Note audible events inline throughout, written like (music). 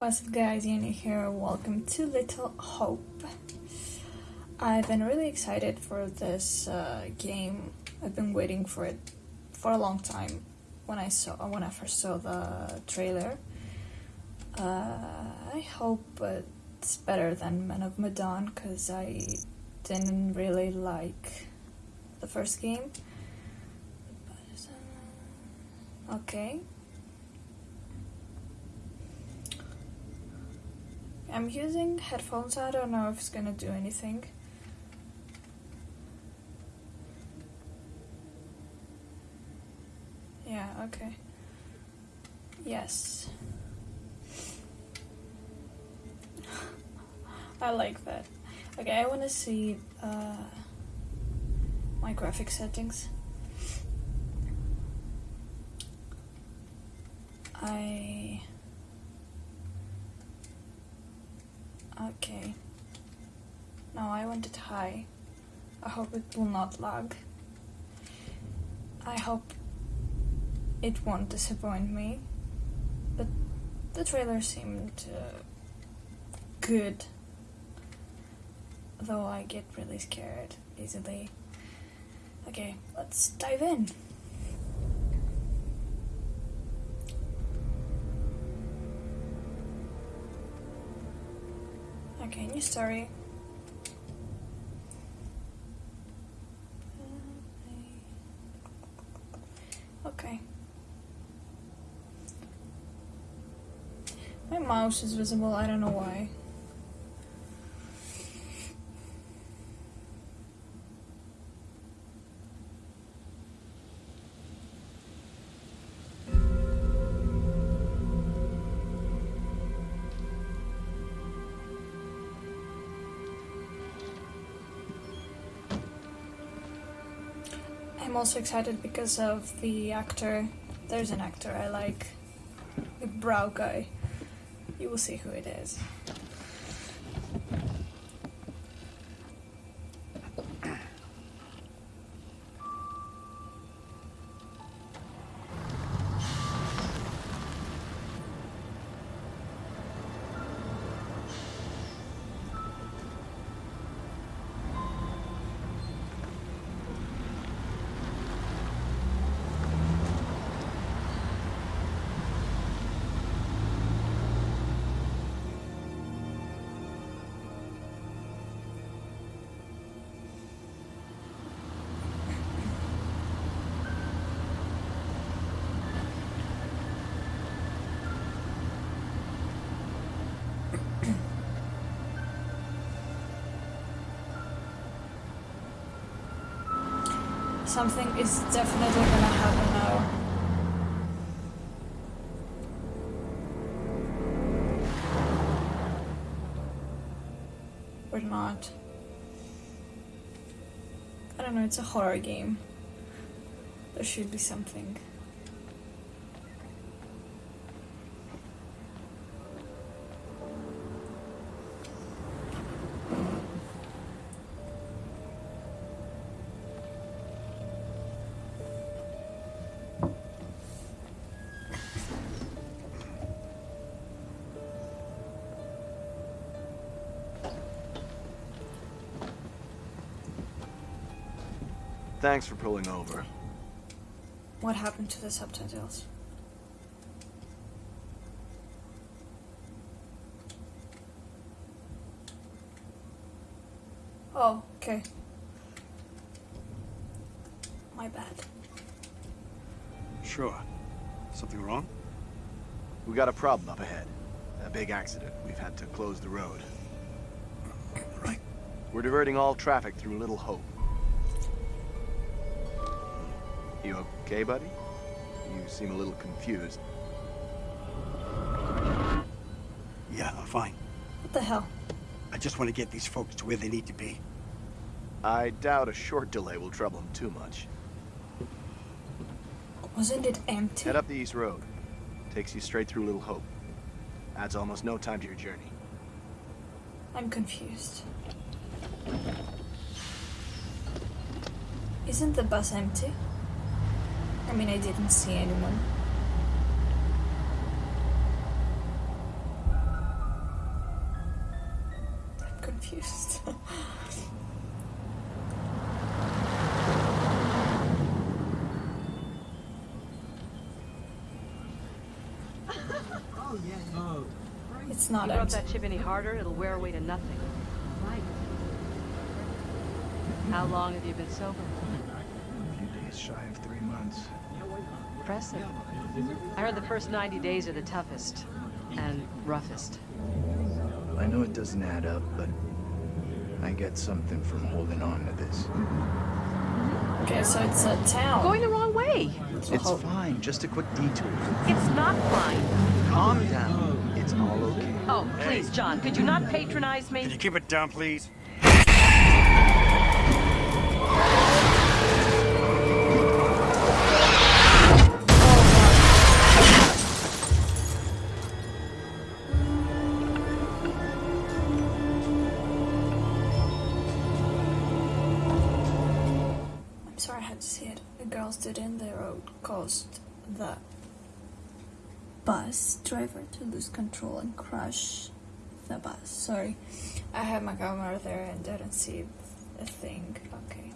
What's up guys, Yanni here, welcome to Little Hope. I've been really excited for this uh, game. I've been waiting for it for a long time when I saw when I first saw the trailer. Uh, I hope it's better than Men of Medan because I didn't really like the first game. Okay. I'm using headphones, I don't know if it's gonna do anything. Yeah, okay. Yes. (laughs) I like that. Okay, I wanna see uh, my graphic settings. I Okay. Now I want it high. I hope it will not lag. I hope it won't disappoint me. But the trailer seemed uh, good. Though I get really scared easily. Okay, let's dive in. New story. Okay. My mouse is visible, I don't know why. I'm also excited because of the actor. There's an actor I like. The brow guy. You will see who it is. Something is definitely gonna happen now. Or not. I don't know, it's a horror game. There should be something. Thanks for pulling over. What happened to the subtitles? Oh, okay. My bad. Sure. Something wrong? We got a problem up ahead. A big accident. We've had to close the road. Right. We're diverting all traffic through Little Hope. You okay, buddy? You seem a little confused. Yeah, I'm fine. What the hell? I just want to get these folks to where they need to be. I doubt a short delay will trouble them too much. Wasn't it empty? Head up the East Road. Takes you straight through Little Hope. Adds almost no time to your journey. I'm confused. Isn't the bus empty? I mean, I didn't see anyone. I'm confused. (laughs) Oh, yeah. Oh. It's not You rub that chip any harder, it'll wear away to nothing. Right. How long have you been sober? A few shy of three months. Impressive. I heard the first 90 days are the toughest and roughest. I know it doesn't add up, but I get something from holding on to this. Okay, so it's a town. Going the wrong way. Little It's Hope. fine, just a quick detour. It's not fine. Calm down. It's all okay. Oh, please, John, could you not patronize me? Can you me? keep it down, please? The bus driver to lose control and crash the bus. Sorry, I had my camera there and didn't see a thing. Okay.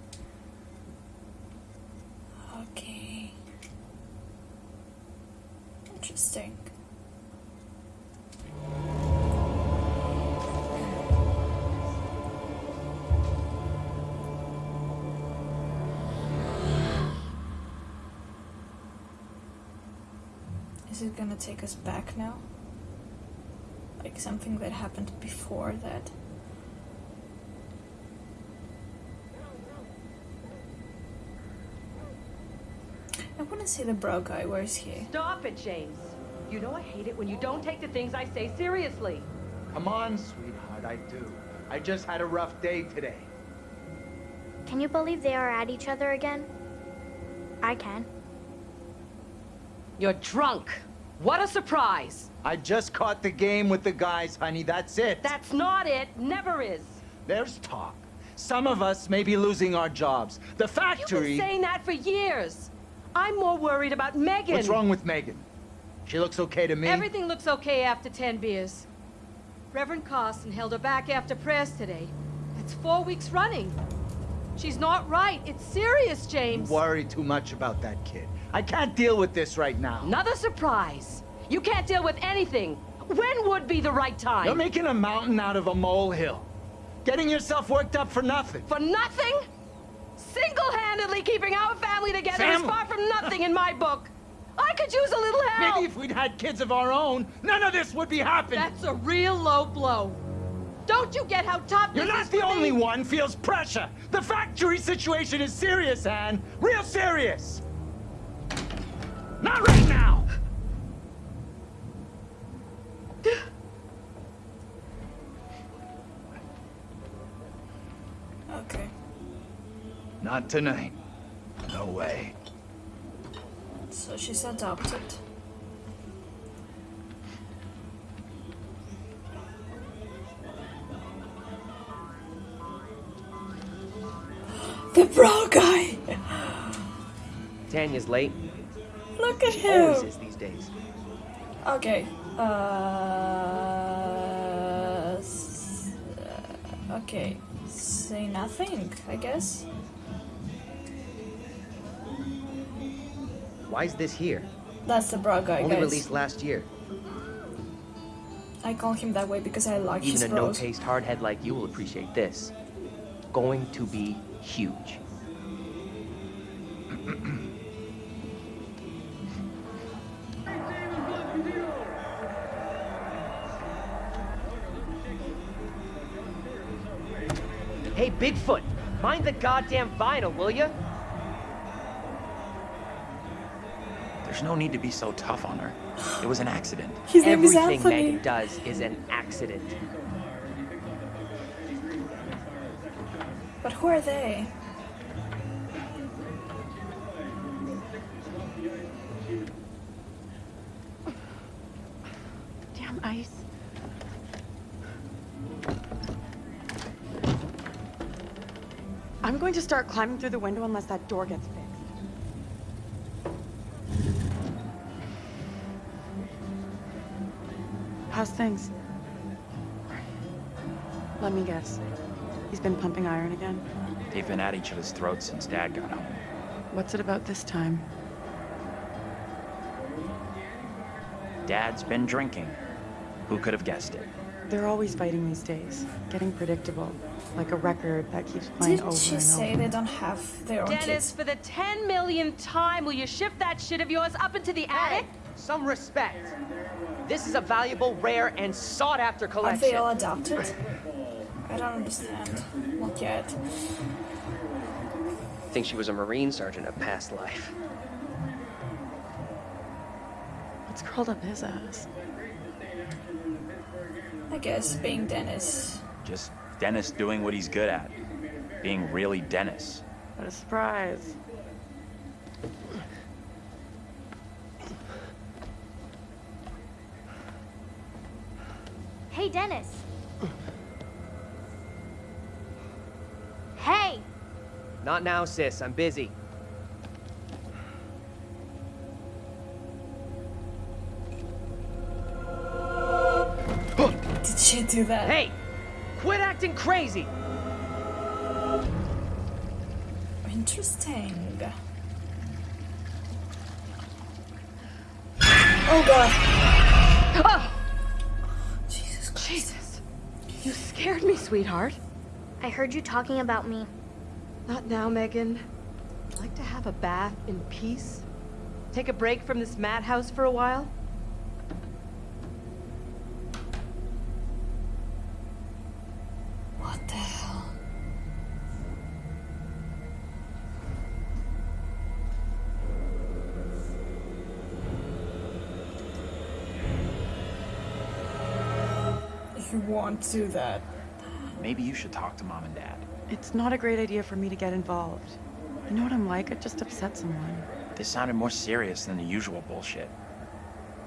Okay. Interesting. Is it gonna take us back now? Like something that happened before that? I wanna see the bro guy. Where is he? Stop it, James. You know I hate it when you don't take the things I say seriously. Come on, sweetheart, I do. I just had a rough day today. Can you believe they are at each other again? I can. You're drunk. What a surprise. I just caught the game with the guys, honey, that's it. That's not it. Never is. There's talk. Some of us may be losing our jobs. The factory... You've been saying that for years. I'm more worried about Megan. What's wrong with Megan? She looks okay to me. Everything looks okay after 10 beers. Reverend Carson held her back after prayers today. That's four weeks running. She's not right. It's serious, James. Worry too much about that kid. I can't deal with this right now. Another surprise. You can't deal with anything. When would be the right time? You're making a mountain out of a molehill. Getting yourself worked up for nothing. For nothing? Single-handedly keeping our family together is far from nothing in my book. I could use a little help. Maybe if we'd had kids of our own, none of this would be happening. That's a real low blow. Don't you get how tough You're not the only me? one feels pressure. The factory situation is serious, Anne. Real serious. Not right now. Okay. Not tonight. No way. So she's adopted. The bro guy! Tanya's late. Look at him! is these days. Okay. Uh, okay. Say nothing, I guess. Why is this here? That's the bro guy, Only guys. released last year. I call him that way because I like his Even a no-taste hardhead like you will appreciate this. Going to be huge. Hey, Bigfoot! Mind the goddamn vinyl, will ya? There's no need to be so tough on her. It was an accident. His name is Everything Anthony. Megan does is an accident. But who are they? Going to start climbing through the window unless that door gets fixed. How's things? Let me guess. He's been pumping iron again? They've been at each other's throats since Dad got home. What's it about this time? Dad's been drinking. Who could have guessed it? They're always fighting these days. Getting predictable. Like a record that keeps playing Didn't over she and say over. they don't have their own Dennis, kids? for the 10 millionth time, will you shift that shit of yours up into the attic? Some respect. This is a valuable, rare, and sought-after collection. Are collection. they all adopted? I don't understand. Not yet. think she was a Marine sergeant of past life. What's curled up his ass? I guess being Dennis. Just Dennis doing what he's good at. Being really Dennis. What a surprise. Hey, Dennis. Hey! Not now, sis. I'm busy. (gasps) Did she do that? Hey! Quit acting crazy! Interesting. Oh god. Oh, Jesus Christ. Jesus. You scared me, sweetheart. I heard you talking about me. Not now, Megan. I'd like to have a bath in peace. Take a break from this madhouse for a while. You want to that. Maybe you should talk to Mom and Dad. It's not a great idea for me to get involved. You know what I'm like? I just upset someone. This sounded more serious than the usual bullshit.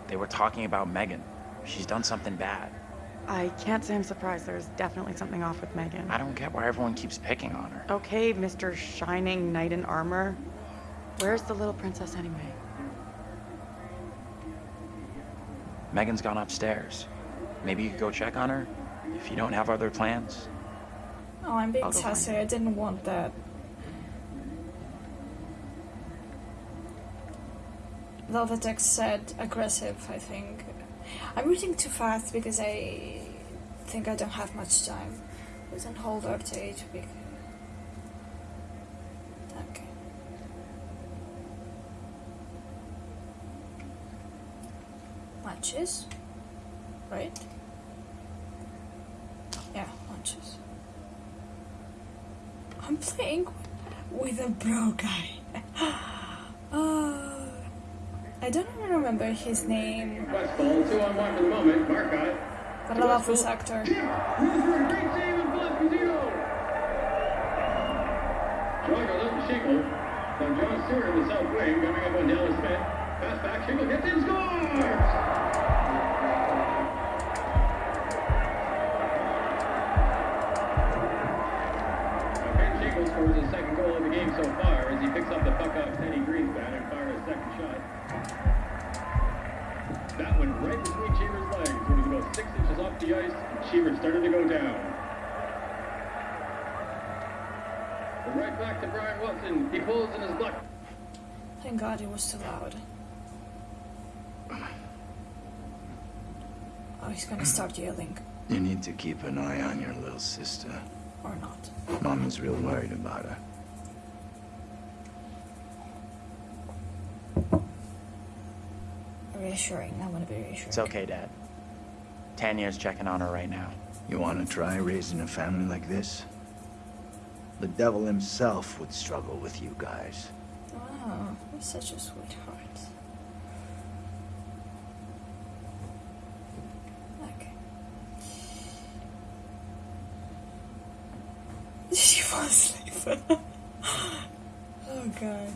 They were talking about Megan. She's done something bad. I can't say I'm surprised. There's definitely something off with Megan. I don't get why everyone keeps picking on her. Okay, Mr. Shining Knight in Armor. Where's the little princess anyway? Megan's gone upstairs. Maybe you could go check on her? If you don't have other plans? Oh, I'm being I'll go find sassy. I didn't want that. Though the text said aggressive, I think. I'm reading too fast because I think I don't have much time. Please on hold RTA to be. Okay. Matches? Right? Yeah, matches. I'm playing with a bro guy. oh, (gasps) I don't even remember his name, but I love this actor. Now John Stewart in the south wing coming up on Dallas Smith. Pass back, Shingle gets in, scores! So far as he picks up the puck off Teddy Greenspan and fires a second shot. That went right between Cheever's legs when he was about six inches off the ice and Cheever started to go down. But right back to Brian Watson. He pulls in his butt. Thank God it was too loud. Oh, he's gonna start yelling. You need to keep an eye on your little sister. Or not. Mama's real worried about her. Reassuring. I want to be reassuring. It's okay, Dad. Tanya's checking on her right now. You want to try raising a family like this? The devil himself would struggle with you guys. Wow, you're such a sweetheart. Okay. Did (laughs) she fall asleep? (laughs) oh god.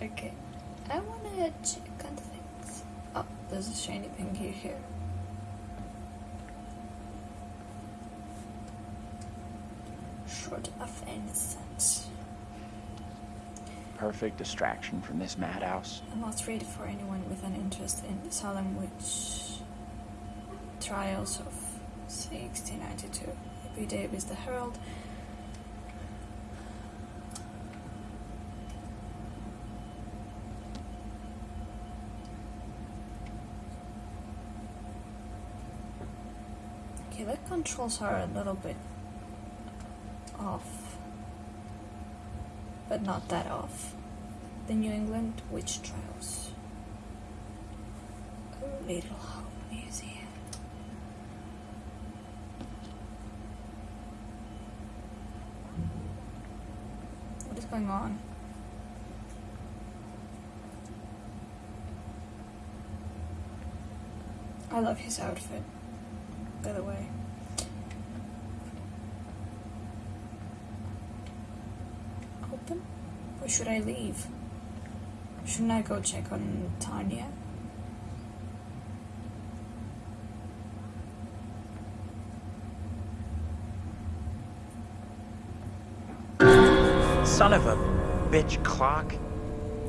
Okay. I wanna check on things. Oh, there's a shiny thing here. here. Short of innocence. Perfect distraction from this madhouse. I'm not ready for anyone with an interest in the Salem witch trials of 1692. B. Davis, The Herald. Okay, the controls are a little bit off, but not that off. The New England Witch Trials. A Little Hope Museum. What is going on? I love his outfit, by the way. Open? Or should I leave? Shouldn't I go check on Tanya? Son of a bitch clock.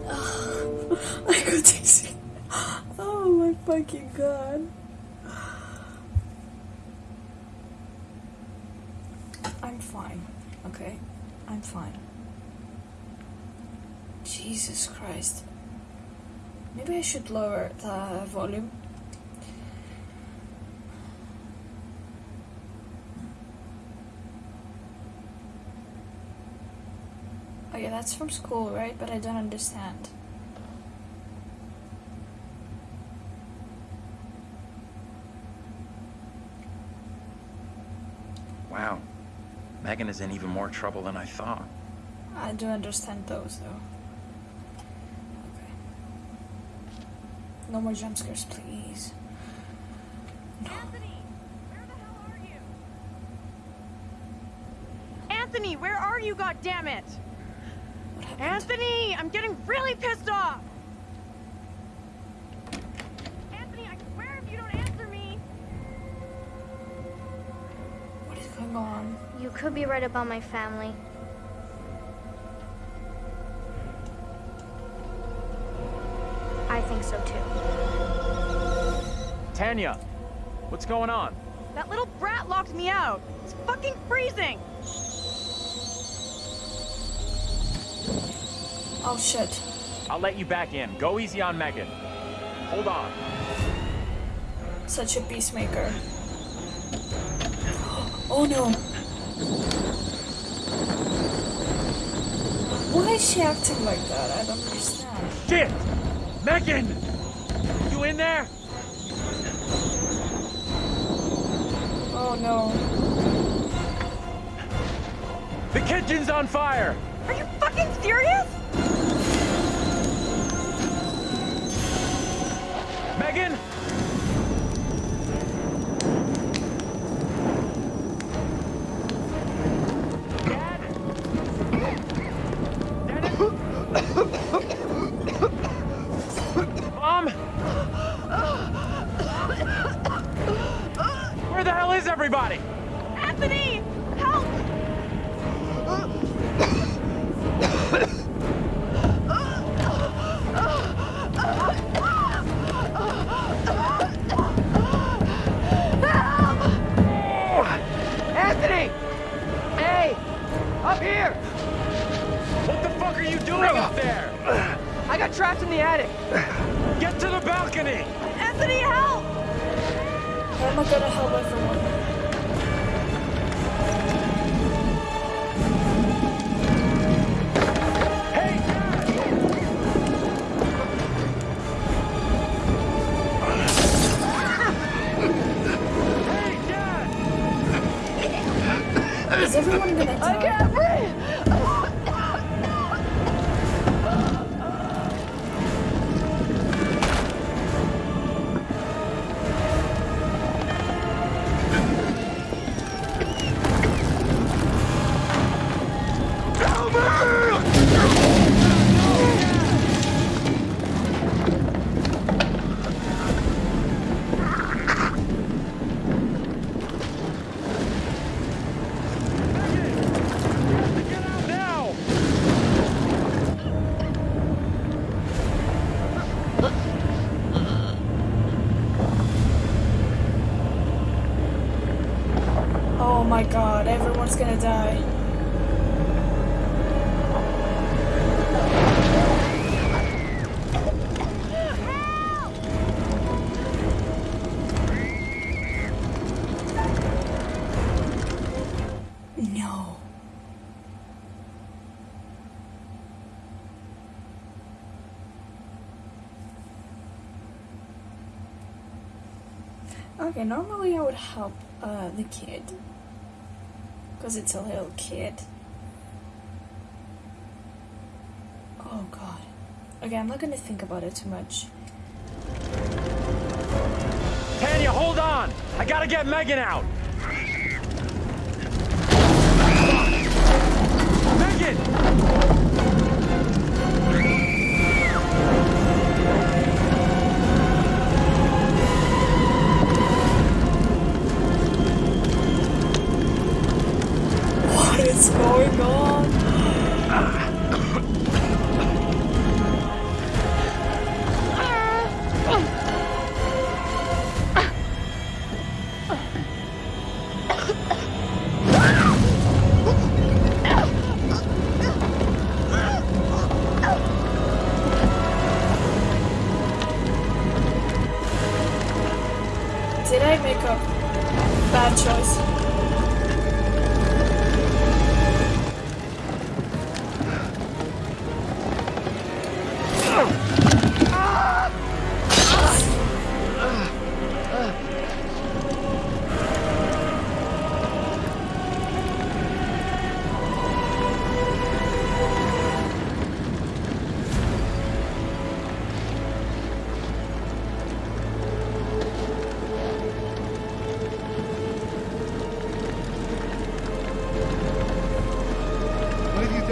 (sighs) I got dizzy. (sighs) Oh my fucking god. I'm fine, okay? I'm fine. Jesus Christ. Maybe I should lower the volume. Oh yeah, that's from school, right? But I don't understand. Wow. Megan is in even more trouble than I thought. I do understand those though. No more jump scares, please. Anthony, where are you, goddammit? Anthony, I'm getting really pissed off! Anthony, I swear if you don't answer me... What is going on? You could be right about my family. I think so too. Tanya, what's going on? That little brat locked me out. It's fucking freezing! Oh shit. I'll let you back in. Go easy on Megan. Hold on. Such a peacemaker. (gasps) Oh no. Why is she acting like that? I don't understand. Shit! Megan! You in there? Oh no. The kitchen's on fire! Are you fucking serious? Everybody? Anthony! Is everyone gonna Okay, normally I would help uh, the kid. Because it's a little kid. Oh god. Okay, I'm not gonna think about it too much. Tanya, hold on! I gotta get Megan out! Megan! Is going on?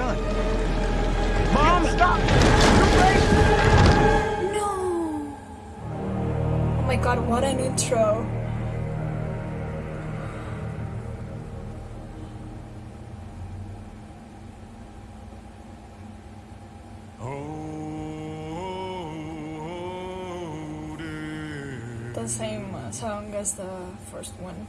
What have you done? Mom, stop! No! Oh my god, what an intro. The same uh, song as the first one.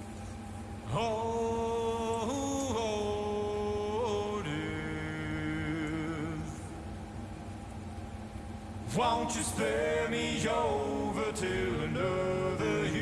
Won't you spare me over till another year?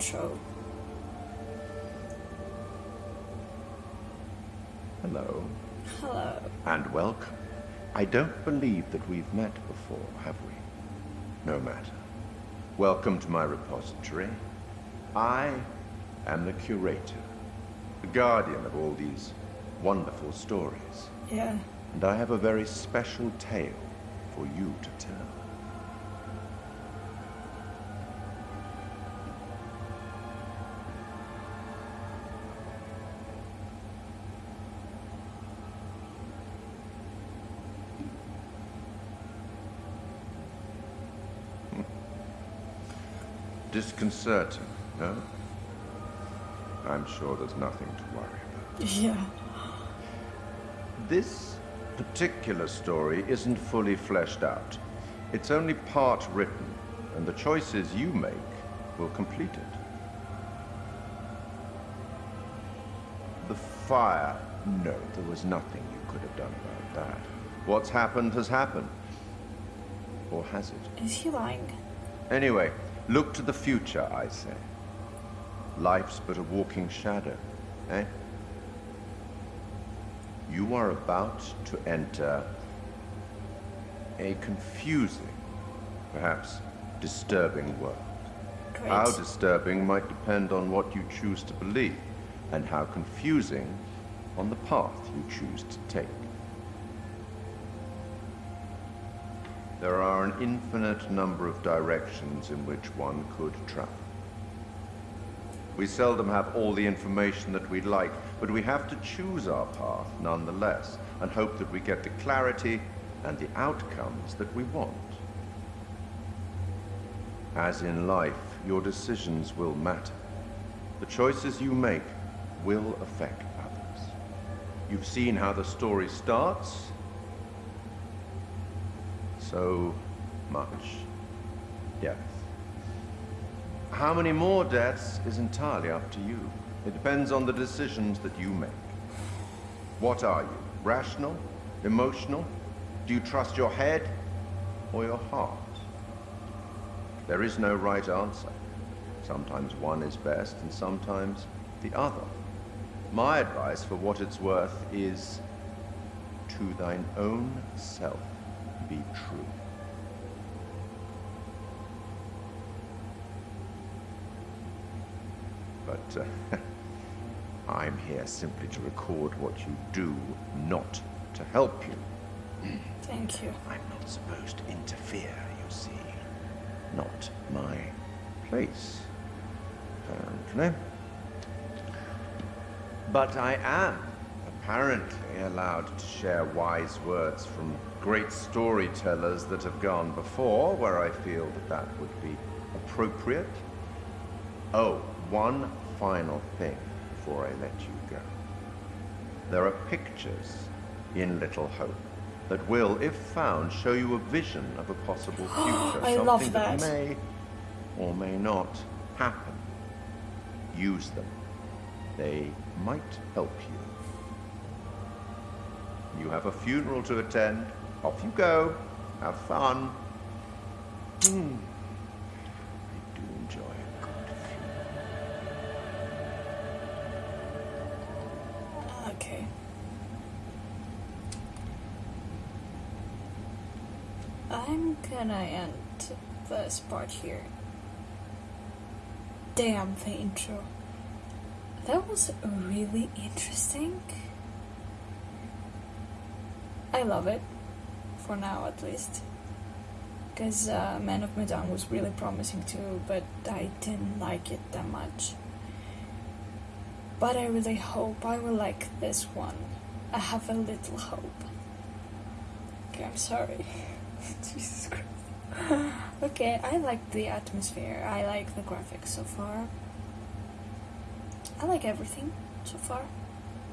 Intro. Hello, Hello. and welcome. I don't believe that we've met before, have we? No matter. Welcome to my repository. I am the curator, the guardian of all these wonderful stories. Yeah. And I have a very special tale for you to tell. Disconcerting, no? I'm sure there's nothing to worry about. Yeah. This particular story isn't fully fleshed out. It's only part written, and the choices you make will complete it. The fire. No, there was nothing you could have done about that. What's happened has happened. Or has it? Is he lying? Anyway, look to the future, I say. Life's but a walking shadow, eh? You are about to enter a confusing, perhaps disturbing world. Great. How disturbing might depend on what you choose to believe, and how confusing on the path you choose to take. There are an infinite number of directions in which one could travel. We seldom have all the information that we'd like, but we have to choose our path nonetheless, and hope that we get the clarity and the outcomes that we want. As in life, your decisions will matter. The choices you make will affect others. You've seen how the story starts. So much death. How many more deaths is entirely up to you. It depends on the decisions that you make. What are you? Rational? Emotional? Do you trust your head or your heart? There is no right answer. Sometimes one is best and sometimes the other. My advice, for what it's worth, is to thine own self be true. But uh, (laughs) I'm here simply to record what you do, not to help you. Thank you. I'm not supposed to interfere, you see. Not my place, apparently. But I am apparently allowed to share wise words from great storytellers that have gone before, where I feel that that would be appropriate. Oh, one final thing before I let you go. There are pictures in Little Hope that will, if found, show you a vision of a possible (gasps) future. I something love that that. may or may not happen. Use them. They might help you. You have a funeral to attend. Off you go. Have fun. Hmm. I do enjoy a good Okay. I'm gonna end this part here. Damn the intro. That was really interesting. I love it. For now, at least. Because uh, Man of Medan was really promising too, but I didn't like it that much. But I really hope I will like this one. I have a little hope. Okay, I'm sorry. (laughs) Jesus Christ. (laughs) okay, I like the atmosphere. I like the graphics so far. I like everything so far.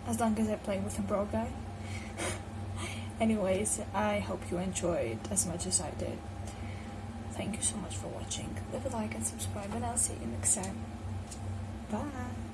As long as I play with a bro guy. (laughs) Anyways, I hope you enjoyed as much as I did. Thank you so much for watching. Leave a like and subscribe, and I'll see you next time. Bye.